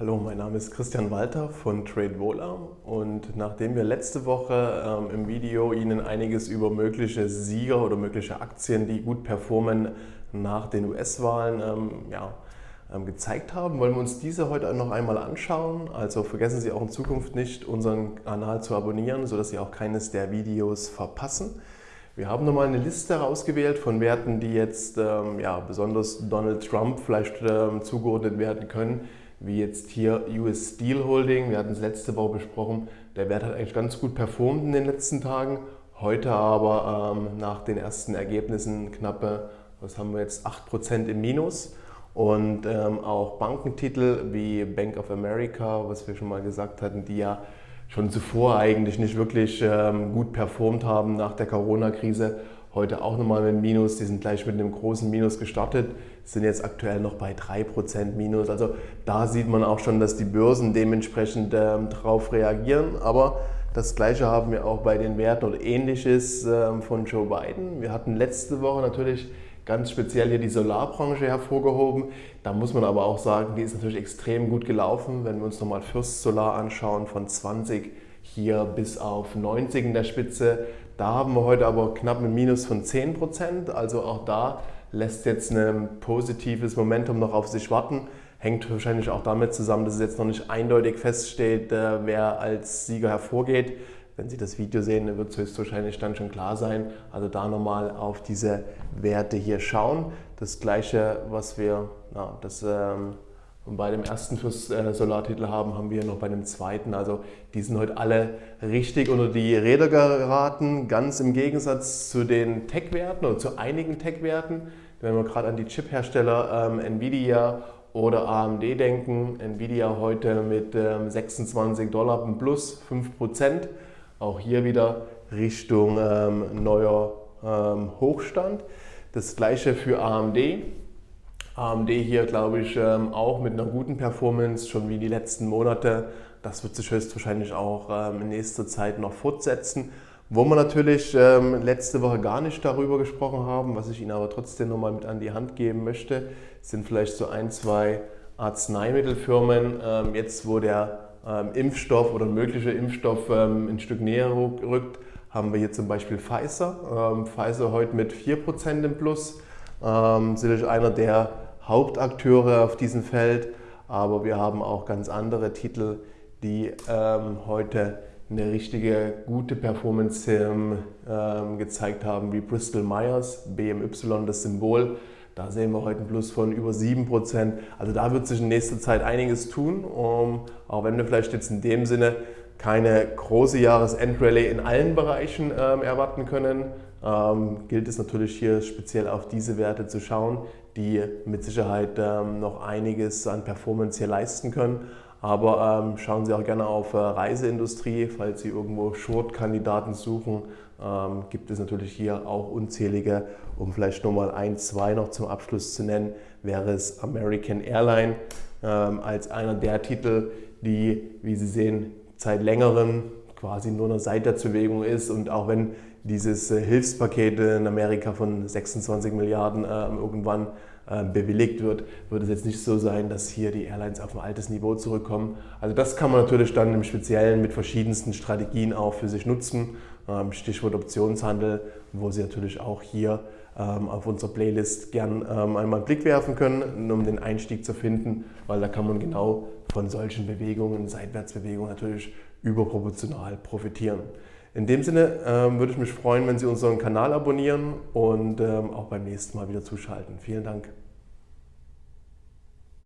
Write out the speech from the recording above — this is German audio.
Hallo, mein Name ist Christian Walter von TradeVola und nachdem wir letzte Woche ähm, im Video Ihnen einiges über mögliche Sieger oder mögliche Aktien, die gut performen nach den US-Wahlen, ähm, ja, ähm, gezeigt haben, wollen wir uns diese heute noch einmal anschauen. Also vergessen Sie auch in Zukunft nicht, unseren Kanal zu abonnieren, sodass Sie auch keines der Videos verpassen. Wir haben nochmal eine Liste herausgewählt von Werten, die jetzt ähm, ja, besonders Donald Trump vielleicht ähm, zugeordnet werden können, wie jetzt hier US Steel Holding. Wir hatten es letzte Woche besprochen. Der Wert hat eigentlich ganz gut performt in den letzten Tagen. Heute aber ähm, nach den ersten Ergebnissen knappe, was haben wir jetzt, 8% im Minus. Und ähm, auch Bankentitel wie Bank of America, was wir schon mal gesagt hatten, die ja schon zuvor eigentlich nicht wirklich ähm, gut performt haben nach der Corona-Krise, heute auch nochmal mit Minus, die sind gleich mit einem großen Minus gestartet, sind jetzt aktuell noch bei 3% Minus. Also da sieht man auch schon, dass die Börsen dementsprechend ähm, darauf reagieren. Aber das gleiche haben wir auch bei den Werten oder ähnliches ähm, von Joe Biden. Wir hatten letzte Woche natürlich ganz speziell hier die Solarbranche hervorgehoben. Da muss man aber auch sagen, die ist natürlich extrem gut gelaufen. Wenn wir uns nochmal Fürst Solar anschauen, von 20 hier bis auf 90 in der Spitze, da haben wir heute aber knapp ein Minus von 10 Prozent. Also auch da lässt jetzt ein positives Momentum noch auf sich warten. Hängt wahrscheinlich auch damit zusammen, dass es jetzt noch nicht eindeutig feststeht, äh, wer als Sieger hervorgeht. Wenn Sie das Video sehen, wird es höchstwahrscheinlich dann schon klar sein. Also da nochmal auf diese Werte hier schauen. Das gleiche, was wir na, das, ähm, bei dem ersten fürs äh, Solartitel haben, haben wir noch bei dem zweiten. Also die sind heute alle richtig unter die Räder geraten, ganz im Gegensatz zu den Tech-Werten oder zu einigen Tech-Werten. Wenn wir gerade an die Chip-Hersteller ähm, Nvidia oder AMD denken, Nvidia heute mit ähm, 26 Dollar plus 5 Prozent. Auch hier wieder Richtung ähm, neuer ähm, Hochstand. Das gleiche für AMD. AMD hier, glaube ich, ähm, auch mit einer guten Performance, schon wie die letzten Monate. Das wird sich höchstwahrscheinlich auch ähm, in nächster Zeit noch fortsetzen. Wo wir natürlich ähm, letzte Woche gar nicht darüber gesprochen haben, was ich Ihnen aber trotzdem nochmal mit an die Hand geben möchte, sind vielleicht so ein, zwei Arzneimittelfirmen. Jetzt, wo der Impfstoff oder möglicher Impfstoff ein Stück näher rückt, haben wir hier zum Beispiel Pfizer. Pfizer heute mit 4% im Plus sicherlich einer der Hauptakteure auf diesem Feld, aber wir haben auch ganz andere Titel, die ähm, heute eine richtige gute Performance ähm, gezeigt haben, wie Bristol Myers, BMY, das Symbol. Da sehen wir heute einen Plus von über 7%. Also da wird sich in nächster Zeit einiges tun, um, auch wenn wir vielleicht jetzt in dem Sinne keine große Jahresendrallye in allen Bereichen ähm, erwarten können, ähm, gilt es natürlich hier speziell auf diese Werte zu schauen, die mit Sicherheit ähm, noch einiges an Performance hier leisten können. Aber ähm, schauen Sie auch gerne auf äh, Reiseindustrie, falls Sie irgendwo Short-Kandidaten suchen, ähm, gibt es natürlich hier auch unzählige. Um vielleicht nochmal ein, zwei noch zum Abschluss zu nennen, wäre es American Airline ähm, als einer der Titel, die, wie Sie sehen, seit längerem quasi nur eine Seitwärtsbewegung ist und auch wenn dieses äh, Hilfspaket in Amerika von 26 Milliarden ähm, irgendwann ähm, bewilligt wird, wird es jetzt nicht so sein, dass hier die Airlines auf ein altes Niveau zurückkommen. Also das kann man natürlich dann im Speziellen mit verschiedensten Strategien auch für sich nutzen. Ähm, Stichwort Optionshandel, wo Sie natürlich auch hier auf unserer Playlist gern einmal einen Blick werfen können, um den Einstieg zu finden, weil da kann man genau von solchen Bewegungen, Seitwärtsbewegungen natürlich überproportional profitieren. In dem Sinne ähm, würde ich mich freuen, wenn Sie unseren Kanal abonnieren und ähm, auch beim nächsten Mal wieder zuschalten. Vielen Dank.